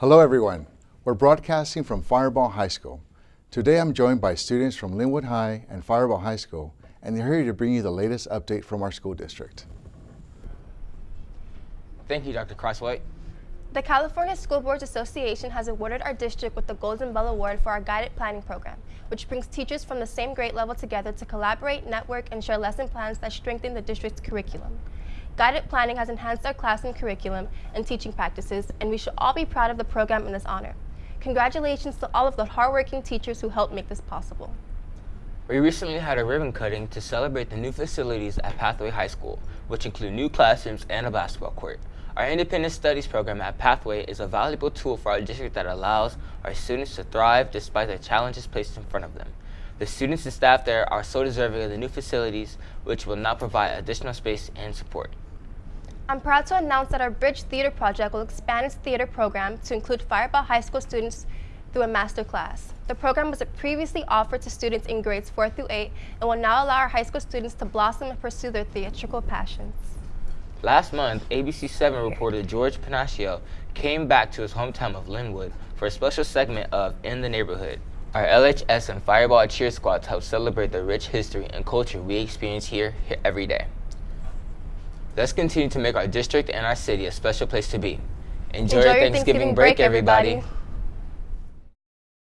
Hello everyone. We're broadcasting from Firebaugh High School. Today I'm joined by students from Lynwood High and Firebaugh High School, and they're here to bring you the latest update from our school district. Thank you, Dr. Crosthwaite. The California School Boards Association has awarded our district with the Golden Bell Award for our guided planning program, which brings teachers from the same grade level together to collaborate, network, and share lesson plans that strengthen the district's curriculum. Guided planning has enhanced our classroom curriculum and teaching practices, and we should all be proud of the program in this honor. Congratulations to all of the hardworking teachers who helped make this possible. We recently had a ribbon cutting to celebrate the new facilities at Pathway High School, which include new classrooms and a basketball court. Our independent studies program at Pathway is a valuable tool for our district that allows our students to thrive despite the challenges placed in front of them. The students and staff there are so deserving of the new facilities, which will now provide additional space and support. I'm proud to announce that our Bridge Theater Project will expand its theater program to include Firebaugh High School students through a master class. The program was previously offered to students in grades 4 through 8 and will now allow our high school students to blossom and pursue their theatrical passions. Last month, ABC7 reporter George Pennacchio came back to his hometown of Lynwood for a special segment of In the Neighborhood. Our LHS and Firebaugh cheer squads help celebrate the rich history and culture we experience here, here every day. Let's continue to make our district and our city a special place to be. Enjoy, Enjoy your Thanksgiving, break, everybody. everybody.